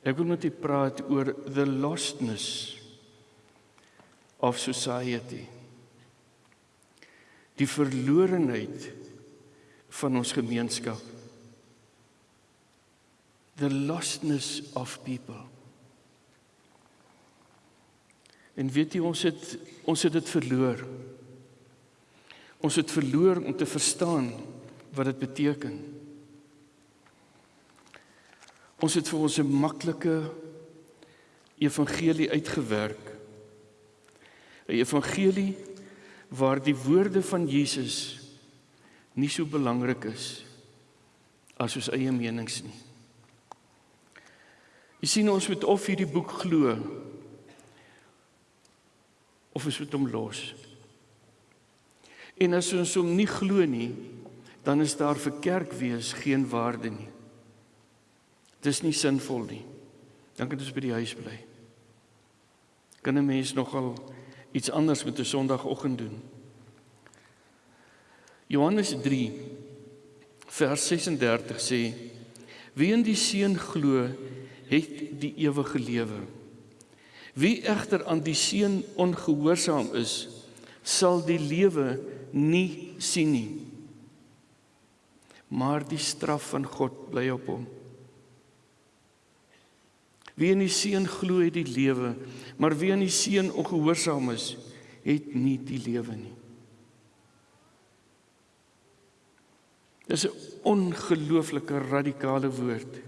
Ek wil met u praat oor the lostness of society. Die verlorenheid van ons gemeenskap. The lostness of people. En weet jy ons het ons het dit verloor. Ons het verloor om te verstaan wat dit beteken. Ons het vir ons 'n maklike evangelie uitgewerk. 'n Evangelie waar die woorde van Jesus nie so belangrik is as ons eie menings nie. Jy sien ons moet of hierdie boek glo of ons moet hom los. En as ons hom nie glo nie, dan is daar vir kerk wees geen waarde nie. Dis nie sinvol nie. Dan kan ons by die huis bly. Kan 'n mens nogal iets anders met 'n Sondagoggend doen? Johannes 3 vers 36 sê: Wie in die Seun glo, het die ewige lewe. Wie egter aan die Seun ongehoorsaam is, sal die lewe nie sien nie. Maar die straf van God bly op hom. Wie in die Seun glo het die lewe, maar wie aan die Seun ongehoorsaam is, het nie die lewe nie. Dis 'n ongelooflike radikale woord.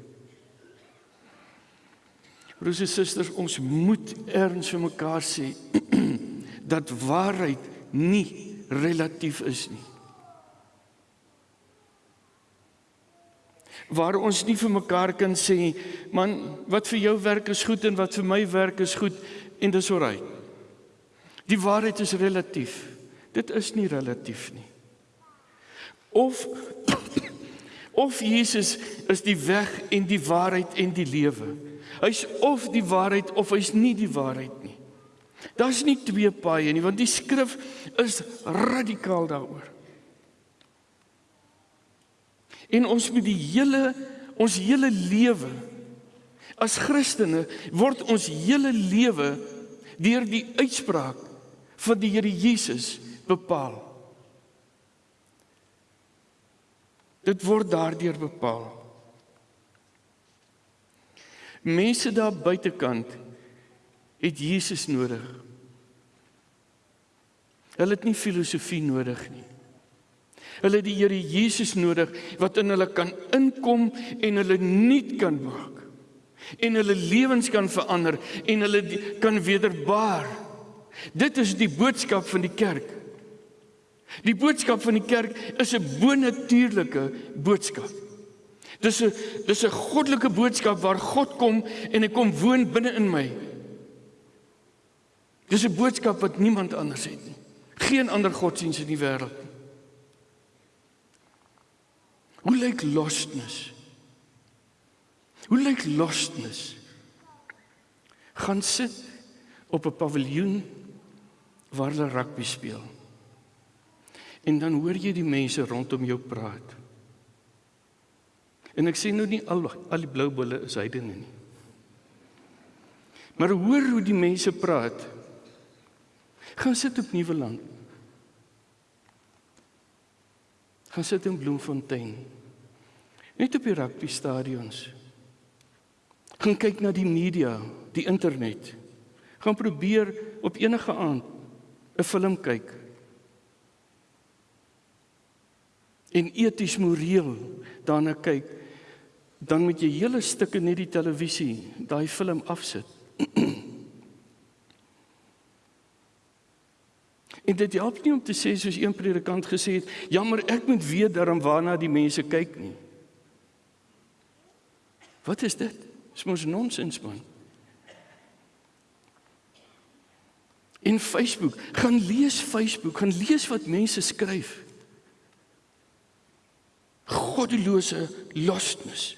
Broers en susters, ons moet erns vir mekaar sê dat waarheid nie relatief is nie. Waar ons nie vir mekaar kan sê man wat vir jou werk is goed en wat vir my werk is goed en dis oukei. Die waarheid is relatief. Dit is nie relatief nie. Of of Jesus is die weg en die waarheid en die lewe. Hy's of die waarheid of hy's nie die waarheid nie. Daar's nie twee paaie nie want die skrif is radikaal daaroor. En ons moet die hele ons hele lewe as Christene word ons hele lewe deur die uitspraak van die Here Jesus bepaal. Dit word daardeur bepaal. Mense daar buitekant het Jesus nodig. Hulle het nie filosofie nodig nie. Hulle het die Here Jesus nodig wat in hulle kan inkom en hulle nuut kan maak. En hulle lewens kan verander en hulle kan wederbaar. Dit is die boodskap van die kerk. Die boodskap van die kerk is 'n bonatuurlike boodskap. Dis 'n dis 'n goddelike boodskap waar God kom en hy kom woon binne in my. Dis 'n boodskap wat niemand anders het nie. Geen ander godsdiens in die wêreld nie. Hoe lyk lostness? Hoe lyk lostness? Gaan sit op 'n paviljoen waar hulle rugby speel. En dan hoor jy die mense rondom jou praat. En ek sê nou nie al al die blou bulle is heidene nie. Maar hoor hoe die mense praat. Gaan sit op Nieuweland. Gaan sit in Bloemfontein. Net op die rugby stadions. Gaan kyk na die media, die internet. Gaan probeer op enige aand 'n film kyk. En eties moreel daarna kyk, dan moet jy hele stukke net die televisie, daai film afsit. En dit help nie om te sê soos een predikant gesê het, jammer ek moet weet daarom waarna die mense kyk nie. Wat is dit? Dis mos nonsens man. In Facebook, gaan lees Facebook, gaan lees wat mense skryf. Goddelose lostness.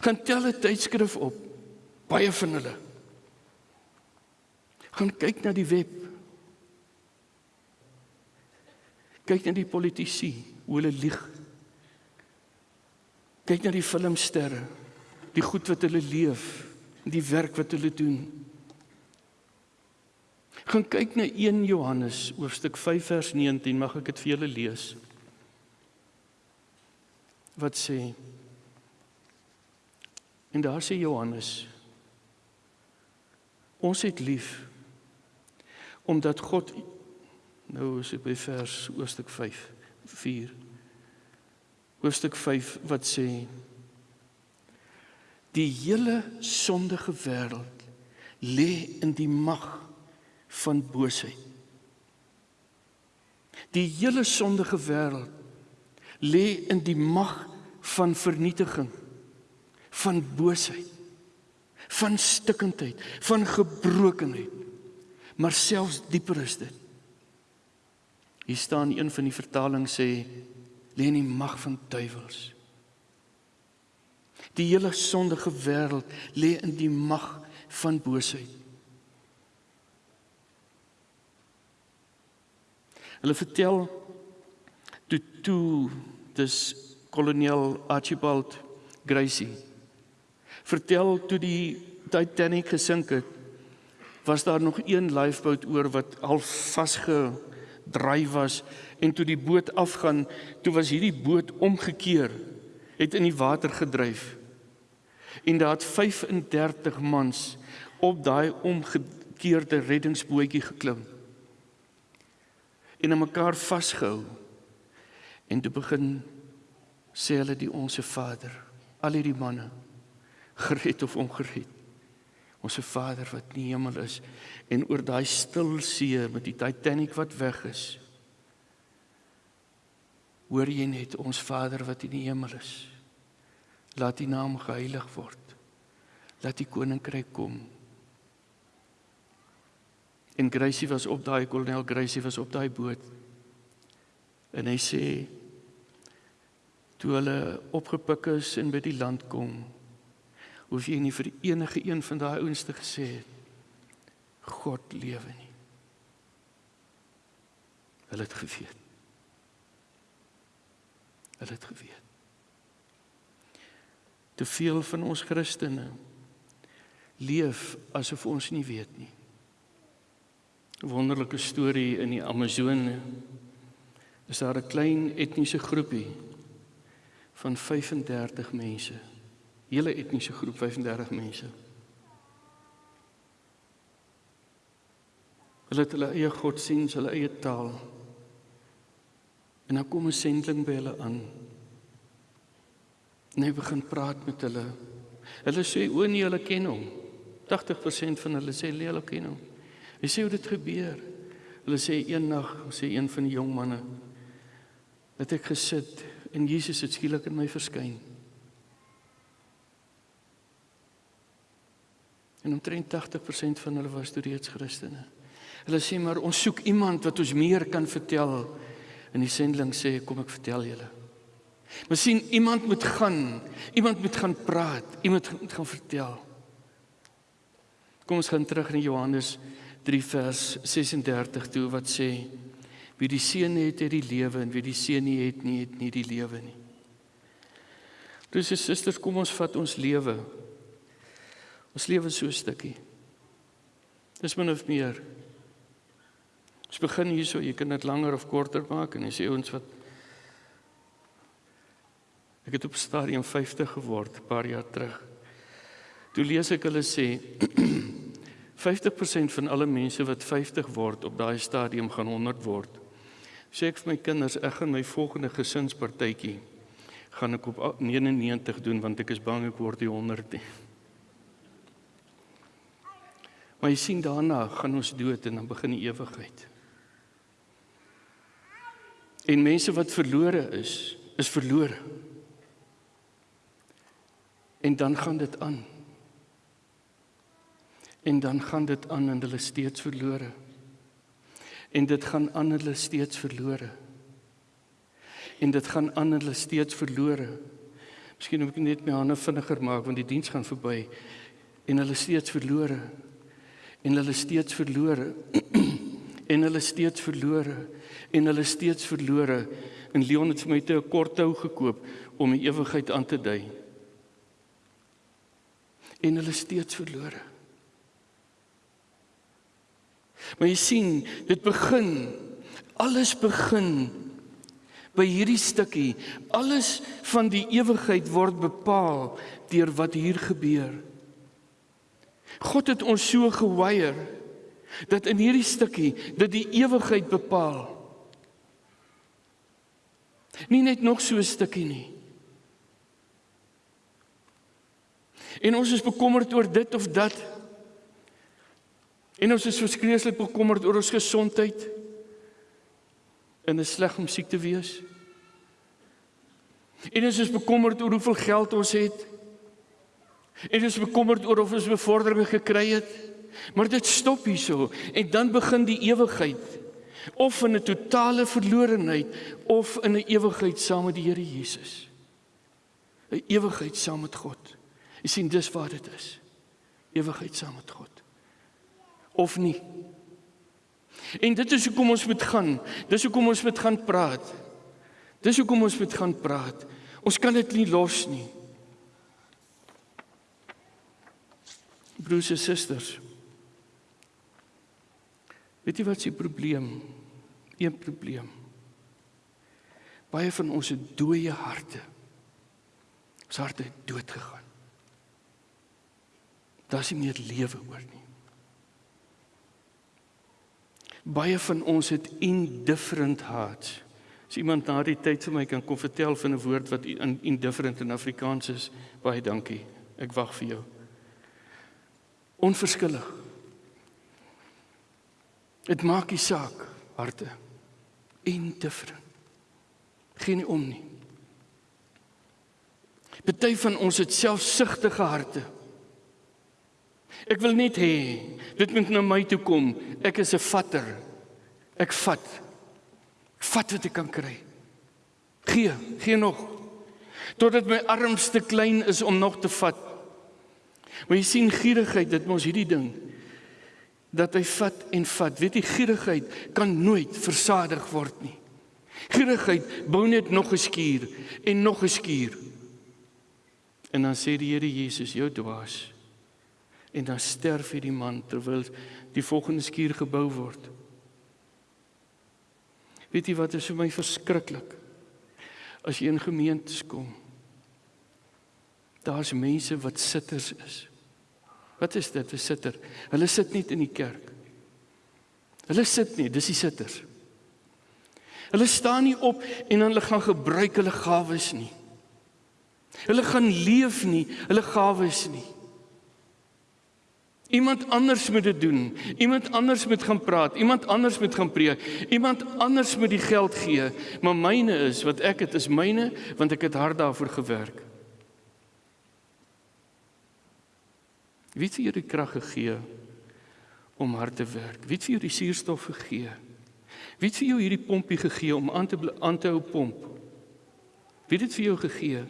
Gaan tel 'n tydskrif op. Baie van hulle. Gaan kyk na die web. Kyk na die politici, hoe hulle lieg. Kyk na die filmsterre, die goed wat hulle leef, die werk wat hulle doen. Gaan kyk na 1 Johannes hoofstuk 5 vers 19, mag ek dit vir julle lees. Wat sê? En daar sê Johannes: Ons het lief omdat God nou is dit by vers hoofstuk 5 4 hoofstuk 5 wat sê die hele sondige wêreld lê in die mag van boosheid. Die hele sondige wêreld lê in die mag van vernietiging, van boosheid, van stikkindheid, van gebrokenheid. Maar selfs dieper is dit. Hier staan een van die vertalings sê lê in die mag van duiwels. Die hele sondige wêreld lê in die mag van boosheid. Hulle vertel toe toe dis kolonel Archibald Gracie vertel toe die Titanic gesink het was daar nog een lifeboat oor wat al vasgedraai was en toe die boot afgaan toe was hierdie boot omgekeer het in die water gedryf en daar het 35 mans op daai omgekeerde reddingsbootjie geklim en aan mekaar vasgehou. En toe begin sê hulle die onsse Vader, al hierdie manne gered of ongered. Onse Vader wat in die hemel is en oor daai stil see met die Titanic wat weg is. Hoor jy net ons Vader wat in die hemel is. Laat U naam geheilig word. Laat U koninkryk kom. En Gracie was op daai kolonel Gracie was op daai boot. En hy sê toe hulle opgepik is en by die land kom, hoef jy nie vir enige een van daai ouens te gesê het God lewe nie. Hulle het geweet. Hulle het geweet. Te veel van ons Christene leef asof ons nie weet nie wonderlike storie in die Amazone. Is daar 'n klein etniese groepie van 35 mense. Hele etniese groep 35 mense. Hulle het hulle eie godsdiens, hulle eie taal. En dan kom 'n sending by hulle aan. En hy begin praat met hulle. Hulle sê o nee, hulle ken hom. 80% van hulle sê hulle ken hom. Hy sê hoe dit gebeur. Hulle sê eendag, sê een van die jong manne, het ek gesit en Jesus het skielik in my verskyn. En omtrent 80% van hulle was toe reeds Christene. Hulle sê maar ons soek iemand wat ons meer kan vertel. En die sendeling sê kom ek vertel julle. Maar sien iemand moet gaan, iemand moet gaan praat, iemand moet gaan vertel. Kom ons gaan terug in Johannes 3 vers 36 toe wat sê wie die seun het het die lewe en wie die seun nie het nie het nie die lewe nie. Dus is susters kom ons vat ons lewe. Ons lewe so 'n stukkie. Dis min of meer. Ons begin hierso, jy kan dit langer of korter maak en jy sê ons wat Ek het op stadium 50 geword 'n paar jaar terug. Toe lees ek hulle sê 50% van alle mense wat 50 word op daai stadium gaan 100 word. Sê ek vir my kinders, ek gaan my volgende gesinspartytjie gaan ek op 99 doen want ek is bang ek word die 100 nie. Maar jy sien daarna gaan ons dood en dan begin die ewigheid. En mense wat verlore is, is verlore. En dan gaan dit aan en dan gaan dit aan en hulle steeds verlore. En dit gaan aan hulle steeds verlore. En dit gaan aan hulle steeds verlore. Miskien moet ek net my hande vinniger maak want die diens gaan verby en hulle steeds verlore. En hulle steeds verlore. en hulle steeds verlore en hulle steeds verlore. En Leon het vir my te 'n kort hou gekoop om die ewigheid aan te dui. en hulle steeds verlore. Maar jy sien, dit begin alles begin by hierdie stukkie. Alles van die ewigheid word bepaal deur wat hier gebeur. God het ons so geweier dat in hierdie stukkie dit die ewigheid bepaal. Nie net nog so 'n stukkie nie. En ons is bekommerd oor dit of dat. En ons is verskriklik bekommerd oor ons gesondheid. En is sleg om siek te wees. En ons is bekommerd oor hoeveel geld ons het. En is bekommerd oor of ons bevordering gekry het. Maar dit stop hierso en dan begin die ewigheid of in 'n totale verlorenheid of in 'n ewigheid saam met die Here Jesus. 'n Ewigheid saam met God. Jy sien dis wat dit is. Ewigheid saam met God. Of nie. En dit is hoekom ons moet gaan. Dis hoekom ons moet gaan praat. Dis hoekom ons moet gaan praat. Ons kan dit nie los nie. Broers en susters. Weet jy wat se probleem? Een probleem. Baie van ons het dooie harte. Ons harte het dood gegaan. Daar's nie meer lewe oor nie. Baie van ons het indifferent hearts. As iemand na die tyd vir my kan kom vertel van 'n woord wat in indifferent in Afrikaans is, baie dankie. Ek wag vir jou. Onverskillig. Dit maak nie saak harte. Indifferent. Geen nie om nie. Party van ons het selfsugtige harte. Ek wil net hê dit moet na my toe kom. Ek is 'n vatter. Ek vat. Ek vat wat ek kan kry. Gee, gee nog. Totdat my arms te klein is om nog te vat. Maar jy sien gierigheid, dit mos hierdie ding dat hy vat en vat. Weet jy gierigheid kan nooit versadig word nie. Gierigheid bou net nog 'n skuur en nog 'n skuur. En dan sê die Here Jesus, jou dwaas en dan sterf hierdie man terwyl die volgende skuur gebou word. Weet jy wat is vir my verskriklik? As jy in gemeentes kom, daar's mense wat sitters is. Wat is dit 'n sitter? Hulle sit nie in die kerk. Hulle sit nie, dis die sitters. Hulle staan nie op en dan hulle gaan gebruik hulle gawes nie. Hulle gaan leef nie, hulle gawes nie. Iemand anders moet dit doen. Iemand anders moet gaan praat. Iemand anders moet gaan preek. Iemand anders moet die geld gee. Maar myne is wat ek het is myne want ek het hard daarvoor gewerk. Wie het vir jou die krag gegee om hard te werk? Wie het vir jou die suurstof gegee? Wie het vir jou hierdie pompie gegee om aan te aan te hou pomp? Wie het dit vir jou gegee?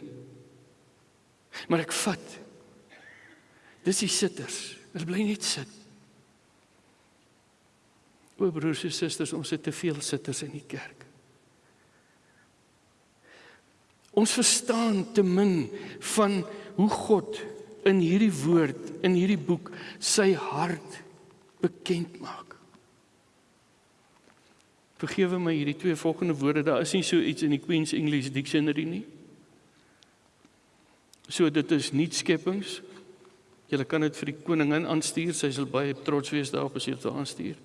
Maar ek vat. Dis die sitters. Hulle bly net sit. O broers en susters, ons het te veel sitters in die kerk. Ons verstaan te min van hoe God in hierdie woord, in hierdie boek sy hart bekend maak. Vergewe my hierdie twee volgende woorde, daar is nie so iets in die Queen's English Dictionary nie. So dit is nie skepings Julle kan dit vir die koningin aanstuur. Sy sal baie trots wees daarop as jy dit aanstuur.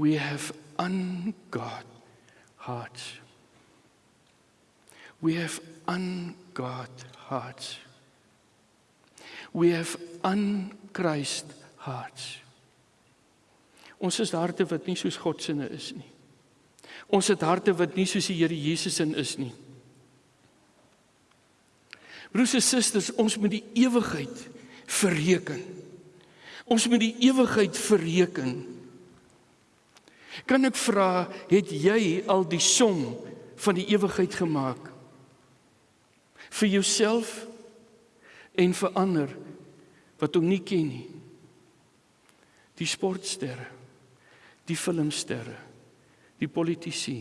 We have ungod hearts. We have ungod hearts. We have unchrist hearts. Ons is harte wat nie soos God se is nie. Ons het harte wat nie soos die Here Jesus in is nie. Broers en susters, ons moet die ewigheid verreken. Ons moet die ewigheid verreken. Kan ek vra, het jy al die som van die ewigheid gemaak? Vir jouself en vir ander wat hom nie ken nie. Die sportsterre, die filmsterre, die politici.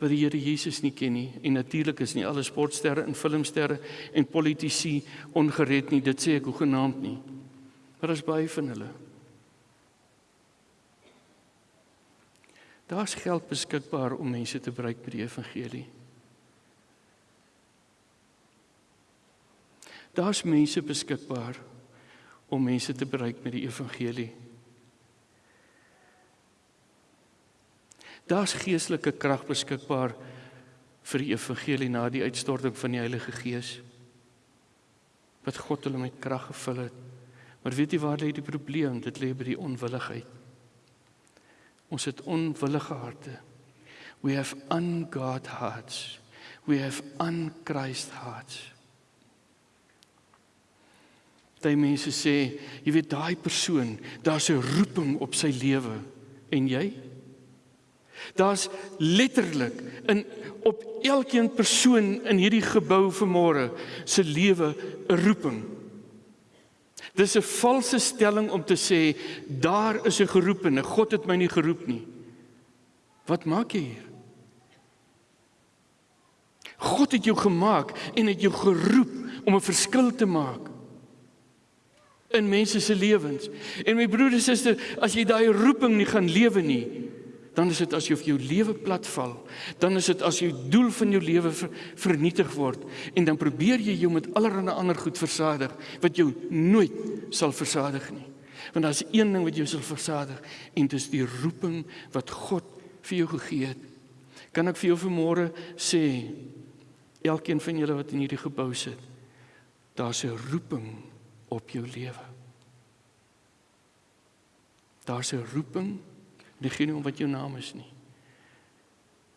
wat die Here Jesus nie ken nie en natuurlik is nie alle sportsterre en filmsterre en politici ongered nie dit sê ek hoegenaamd nie maar as baie van hulle daar's geld beskikbaar om mense te bereik met die evangelie daar's mense beskikbaar om mense te bereik met die evangelie Daar's geestelike krag beskikbaar vir die evangelie na die uitstorting van die Heilige Gees. Wat God hulle met krag gevul het. Maar weet jy waar lê die probleem? Dit lê by die onwilligheid. Ons het onwillige harte. We have ungod hearts. We have unchrist hearts. Daai mense sê, jy weet daai persoon, daar's 'n roeping op sy lewe en jy Daar's letterlik in op elkeen persoon in hierdie gebou vanmôre se lewe 'n roeping. Dis 'n valse stelling om te sê daar is 'n geroepene. God het my nie geroep nie. Wat maak jy hier? God het jou gemaak en het jou geroep om 'n verskil te maak in mense se lewens. En my broer en suster, as jy daai roeping nie gaan lewe nie, dan is dit asof jou lewe platval. Dan is dit as jou doel van jou lewe ver, vernietig word en dan probeer jy jou met allerlei ander goed versadig wat jou nooit sal versadig nie. Want daar's een ding wat jou sal versadig en dit is die roeping wat God vir jou gegee het. Kan ek vir jou vanmôre sê elkeen van julle wat in hierdie gebou sit, daar's 'n roeping op jou lewe. Daar's 'n roeping nie om wat jou naam is nie.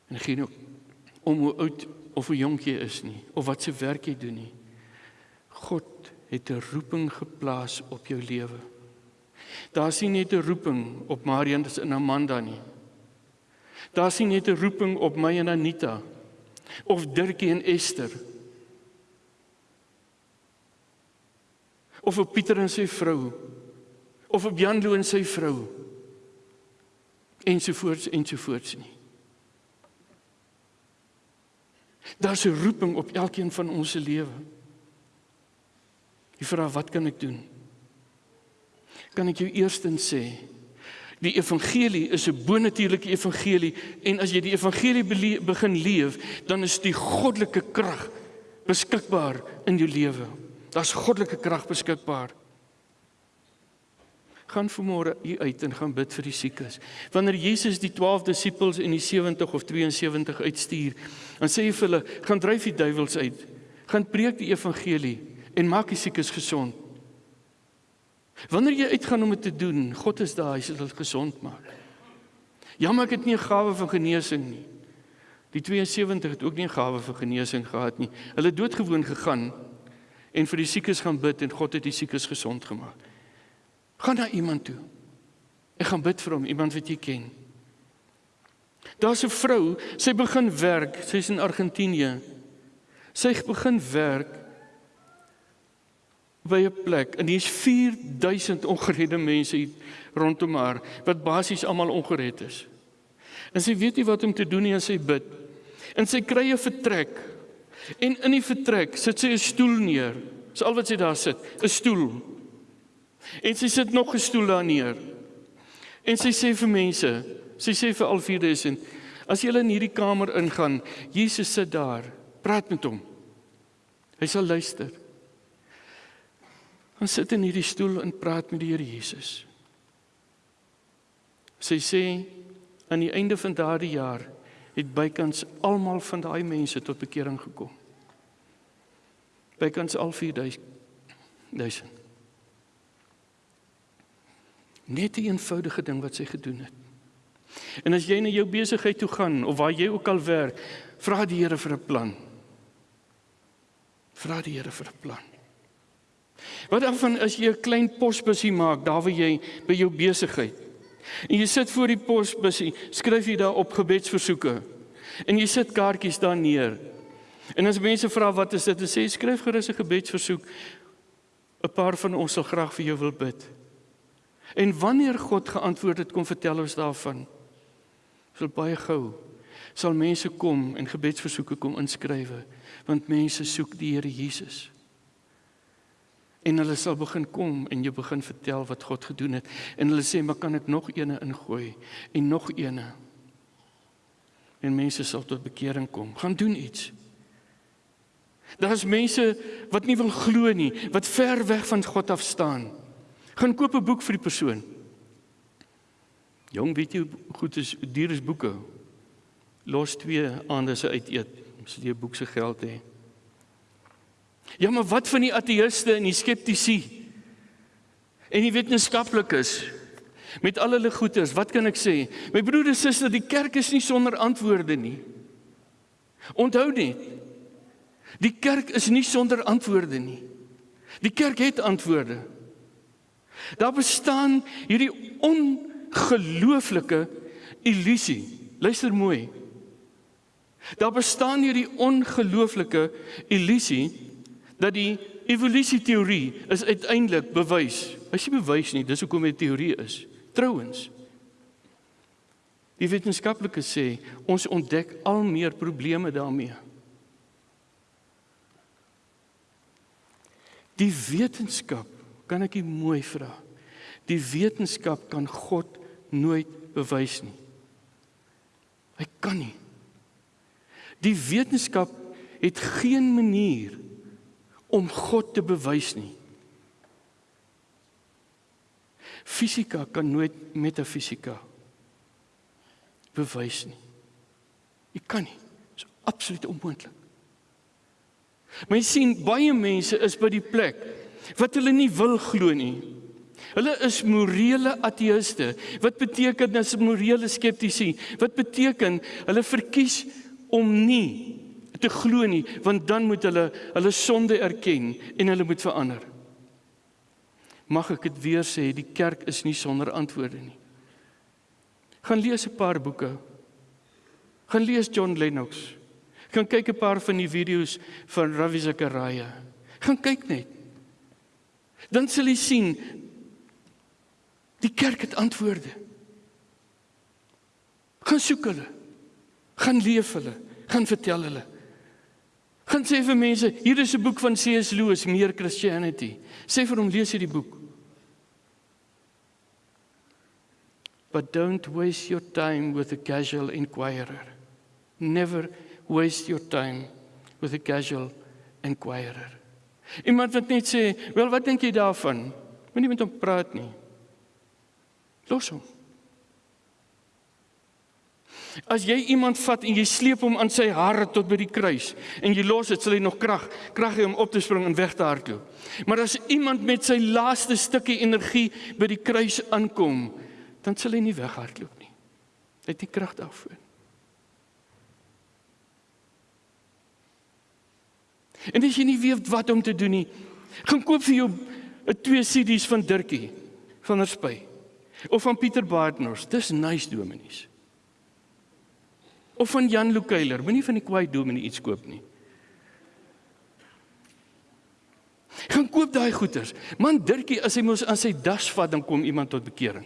En nie om hoe oud of hoe jonk jy is nie of wat se werk jy doen nie. God het 'n roeping geplaas op jou lewe. Daar's nie net 'n roeping op Marian en Amanda nie. Daar's nie net 'n roeping op my en Anita of Dirkie en Esther. Of op Pieter en sy vrou of op Janlo en sy vrou ensovoorts ensovoorts nie. Daar's 'n roeping op elkeen van ons se lewe. Jy vra wat kan ek doen? Kan ek jou eerstens sê die evangelie is 'n bonatuurlike evangelie en as jy die evangelie begin leef, dan is die goddelike krag beskikbaar in jou lewe. Daar's goddelike krag beskikbaar gaan vanmôre hier uit en gaan bid vir die siekes. Wanneer Jesus die 12 disippels en die 70 of 72 uitstuur, dan sê hy vir hulle: "Gaan dryf die duiwels uit. Gaan preek die evangelie en maak die siekes gesond." Wanneer jy uitgaan om dit te doen, God is daar, hy sal dit gesond maak. Jammer ek het nie 'n gawe van genesing nie. Die 72 het ook nie 'n gawe vir genesing gehad nie. Hulle het doodgewoon gegaan en vir die siekes gaan bid en God het die siekes gesond gemaak. Gaan na iemand toe. Ek gaan bid vir hom, iemand wat jy ken. Daar's 'n vrou, sy begin werk, sy's in Argentinië. Sy begin werk by 'n plek en hier's 4000 ongeredde mense rondom haar wat basies almal ongered is. En sy weet nie wat om te doen nie as sy bid. En sy kry 'n vertrek. En in die vertrek sit sy 'n stoel neer. Dis al wat sy daar sit, 'n stoel. En sy sit nog 'n stoel daar neer. En sy sê vir mense, sy sê vir al 4000, as julle in hierdie kamer ingaan, Jesus sit daar, praat met hom. Hy sal luister. Ons sit in hierdie stoel en praat met die Here Jesus. Sy sê aan die einde van daardie jaar het bykans almal van daai mense tot bekering gekom. Bykans al 4000. Net 'n een eenvoudige ding wat sy gedoen het. En as jy na jou besigheid toe gaan of waar jy ook al werk, vra die Here vir 'n plan. Vra die Here vir 'n plan. Wat dan van as jy 'n klein posbusie maak daar waar jy by jou besigheid. En jy sit voor die posbusie, skryf jy daar op gebedsversoeke. En jy sit kaartjies daar neer. En as mense vra wat is dit, dan sê skryf gerus 'n gebedsversoek. 'n Paar van ons sal graag vir jou wil bid. En wanneer God geantwoord het, kom vertel ons daarvan. Is baie gou. sal mense kom en gebedsversoeke kom inskrywe want mense soek die Here Jesus. En hulle sal begin kom en jy begin vertel wat God gedoen het en hulle sê maar kan ek nog eene ingooi en nog eene. En mense sal tot bekering kom. Gaan doen iets. Daar's mense wat nie wil glo nie, wat ver weg van God af staan. Gaan koop 'n boek vir die persoon. Jong, weet jy goed is duur is boeke. Los twee aande se uit eet, as jy 'n boek se geld het. Ja, maar wat van die ateïste en die skeptici? En die wetenskaplikes met al hulle goeters, wat kan ek sê? My broer en suster, die kerk is nie sonder antwoorde nie. Onthou net. Die kerk is nie sonder antwoorde nie. Die kerk het antwoorde. Daar bestaan hierdie ongelooflike illusie. Luister mooi. Daar bestaan hierdie ongelooflike illusie dat die evolusieteorie is uiteindelik bewys. Hy sê bewys nie, dis hoekom dit teorie is. Trouwens. Die wetenskaplikes sê ons ontdek al meer probleme daarmee. Die wetenskap, kan ek dit mooi vra? Die wetenskap kan God nooit bewys nie. Hy kan nie. Die wetenskap het geen manier om God te bewys nie. Fisika kan nooit metafisika bewys nie. Jy kan nie. Dit is absoluut onmoontlik. Maar jy sien baie mense is by die plek wat hulle nie wil glo nie. Hulle is morele ateïste. Wat beteken as morele skeptici? Wat beteken hulle verkies om nie te glo nie, want dan moet hulle hulle sonde erken en hulle moet verander. Mag ek dit weer sê, die kerk is nie sonder antwoorde nie. Gaan lees 'n paar boeke. Gaan lees John Lennox. Gaan kyk 'n paar van die video's van Ravi Zachariah. Gaan kyk net. Dan sal jy sien die kerk het antwoorde. Gaan soek hulle. Gaan leef hulle. Gaan vertel hulle. Gaan sê vir mense, hier is 'n boek van C.S. Lewis, Meer Christianity. Sê vir hom lees hierdie boek. But don't waste your time with a casual inquirer. Never waste your time with a casual inquirer. Iemand wat net sê, "Wel, wat dink jy daarvan?" Moenie met hom praat nie. Los hom. As jy iemand vat en jy sleep hom aan sy hart tot by die kruis en jy los dit, sal hy nog krag krag hê om op te spring en weg te hardloop. Maar as iemand met sy laaste stukkie energie by die kruis aankom, dan sal hy nie weghardloop nie. Hy het nie krag daarvoor. En as jy nie weet wat om te doen nie, gaan koop vir jou 'n twee CD's van Dirkie van der Spy of van Pieter Baardnors. Dis nice dominees of van Jan Lukeiler. Moenie van die kwaai dominee iets koop nie. Gaan koop daai goeders. Man Dirkie, as hy mos aan sy das vat dan kom iemand tot bekering.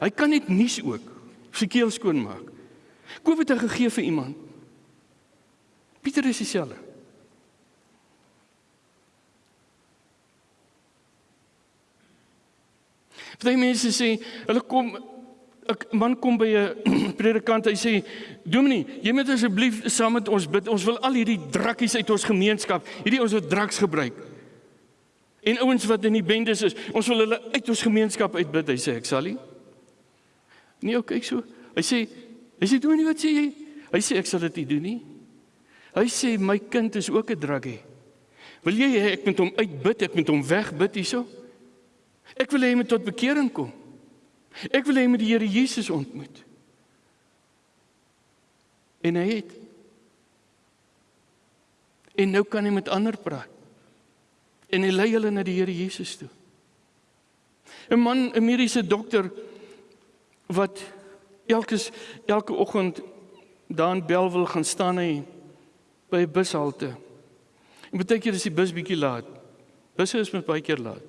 Hy kan net nuus ook sy keel skoon maak. Koop dit en gegee vir iemand. Pieter is dieselfde. Baie mense sê hulle kom 'n man kom by 'n predikant hy sê Dominee, jy moet asseblief saam met ons bid. Ons wil al hierdie drakkies uit ons gemeenskap, hierdie ons wat draks gebruik. En ouens wat in die bendes is, ons wil hulle uit ons gemeenskap uitbid, hy sê ek sal nie. Nee, ok, kyk so. Hy sê hy sê Dominee, wat sê jy? Hy sê ek sal dit nie doen nie. Hy sê my kind is ook 'n drakkie. Wil jy hê ek moet hom uitbid, ek moet hom wegbid hierso? Ek wil hê hy moet tot bekering kom. Ek wil hê hy moet die Here Jesus ontmoet. En hy het. En nou kan hy met ander praat. En hy lei hulle na die Here Jesus toe. 'n Man, 'n mediese dokter wat elke elke oggend daar in Belwel gaan staan hy by 'n bushalte. En baie keer is die bus bietjie laat. Busse is met baie keer laat.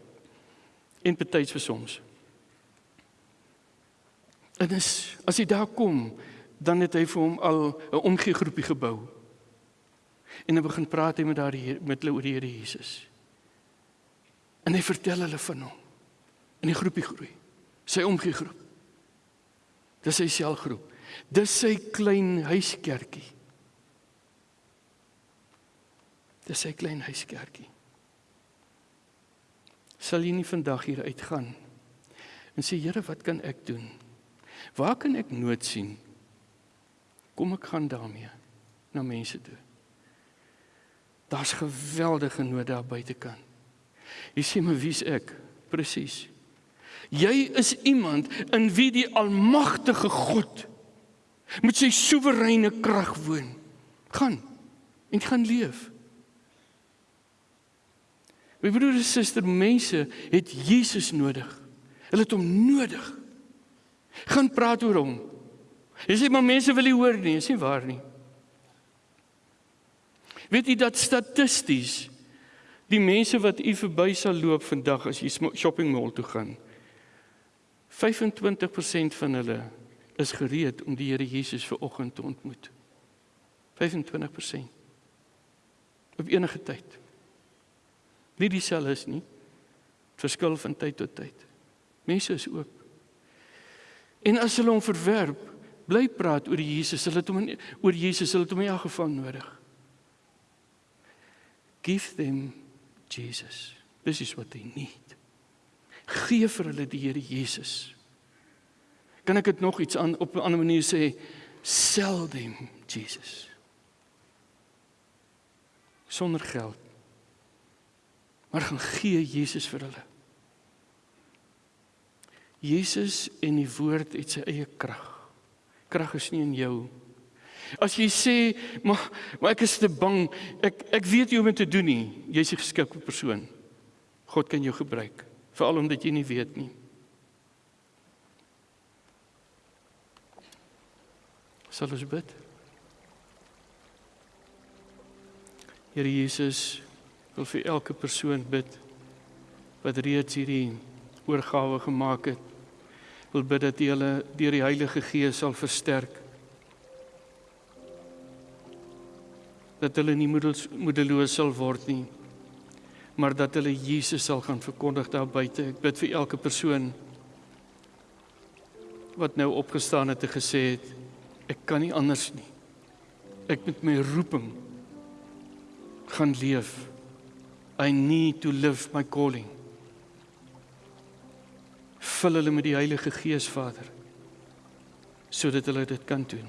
En betyds vir soms. En as as jy daar kom, dan het hy vir hom al 'n omgee groepie gebou. En hy begin praat hy met daardie met hulle oor die Here Jesus. En hy vertel hulle van hom. En die groepie groei. Sy omgee groep. Dis sy selgroep. Dis sy klein huiskerkie. Dis sy klein huiskerkie. Sal jy nie vandag hier uitgaan en sê Here, wat kan ek doen? Waar kan ek nood sien? Kom ek gaan daarmee na mense toe. Daar's geweldige nood daar buitekant. Jy sê my wie's ek? Presies. Jy is iemand in wie die almagtige God met sy soewereine krag woon. Gaan en gaan leef. My broer en suster, mense het Jesus nodig. Hulle het hom nodig. Gaan praat oor hom. Jy sê maar mense wil nie hoor nie, is nie waar nie. Weet jy dat statisties die mense wat u verby sal loop vandag as jy shopping mall toe gaan 25% van hulle is gereed om die Here Jesus ver oggend te ontmoet. 25%. Op enige tyd. Nie dieselfde is nie. Verskil van tyd tot tyd. Mense is oop. En as hulle hom verwerp, bly praat oor Jesus, hulle het hom in, oor Jesus, hulle het hom elk geval nodig. Give them Jesus. This is what they need. Gee vir hulle die Here Jesus. Kan ek dit nog iets aan op 'n ander manier sê? Sell them Jesus. Sonder geld. Maar gaan gee Jesus vir hulle. Jesus en die woord het sy eie krag. Krag is nie in jou. As jy sê, maar maar ek is te bang, ek ek weet nie hoe om dit te doen nie. Jy's 'n geskikte persoon. God kan jou gebruik, veral omdat jy nie weet nie. Sal ons bid? Here Jesus, wil vir elke persoon bid wat reeds hierdie oorgawe gemaak het wil bid dat U hulle deur die Heilige Gees sal versterk. Dat hulle nie moedeloos sal word nie, maar dat hulle Jesus sal gaan verkondig daar buite. Ek bid vir elke persoon wat nou opgestaan het en gesê het ek kan nie anders nie. Ek met my roeping gaan leef. I need to live my calling vul hulle met die Heilige Gees Vader sodat hulle dit kan doen.